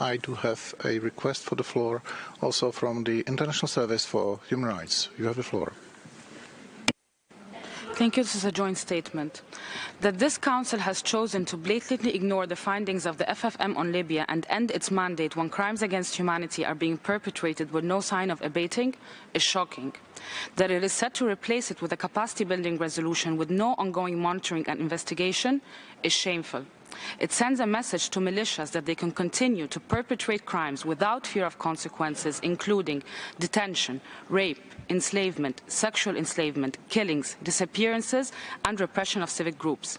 I do have a request for the floor also from the International Service for Human Rights. You have the floor. Thank you. This is a joint statement. That this Council has chosen to blatantly ignore the findings of the FFM on Libya and end its mandate when crimes against humanity are being perpetrated with no sign of abating is shocking. That it is set to replace it with a capacity building resolution with no ongoing monitoring and investigation is shameful. It sends a message to militias that they can continue to perpetrate crimes without fear of consequences, including detention, rape, enslavement, sexual enslavement, killings, disappearances, and repression of civic groups.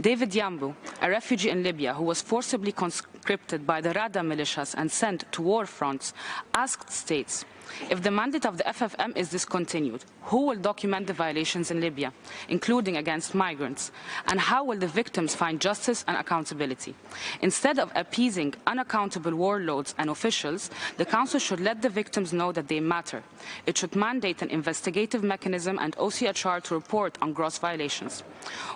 David Yambu, a refugee in Libya who was forcibly conscripted by the Rada militias and sent to war fronts, asked states if the mandate of the FFM is discontinued, who will document the violations in Libya, including against migrants? And how will the victims find justice and accountability? Instead of appeasing unaccountable warlords and officials, the Council should let the victims know that they matter. It should mandate an investigative mechanism and OHCHR to report on gross violations.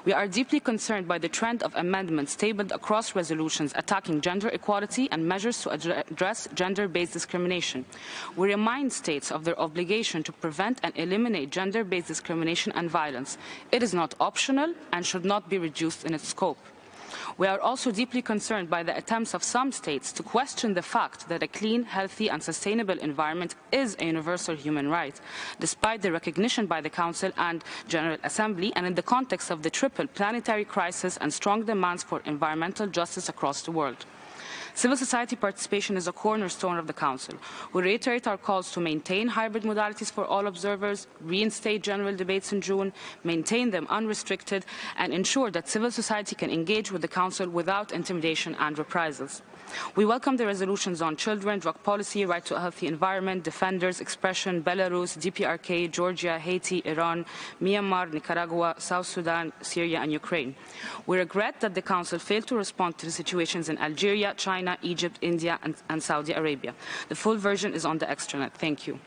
We are deeply concerned by the trend of amendments tabled across resolutions attacking gender equality and measures to address gender-based discrimination. We remind states of their obligation to prevent and eliminate gender-based discrimination and violence. It is not optional and should not be reduced in its scope. We are also deeply concerned by the attempts of some states to question the fact that a clean, healthy and sustainable environment is a universal human right, despite the recognition by the Council and General Assembly and in the context of the triple planetary crisis and strong demands for environmental justice across the world. Civil society participation is a cornerstone of the Council. We reiterate our calls to maintain hybrid modalities for all observers, reinstate general debates in June, maintain them unrestricted, and ensure that civil society can engage with the Council without intimidation and reprisals. We welcome the resolutions on children, drug policy, right to a healthy environment, defenders, expression, Belarus, DPRK, Georgia, Haiti, Iran, Myanmar, Nicaragua, South Sudan, Syria and Ukraine. We regret that the Council failed to respond to the situations in Algeria, China, Egypt, India and, and Saudi Arabia. The full version is on the extranet. Thank you.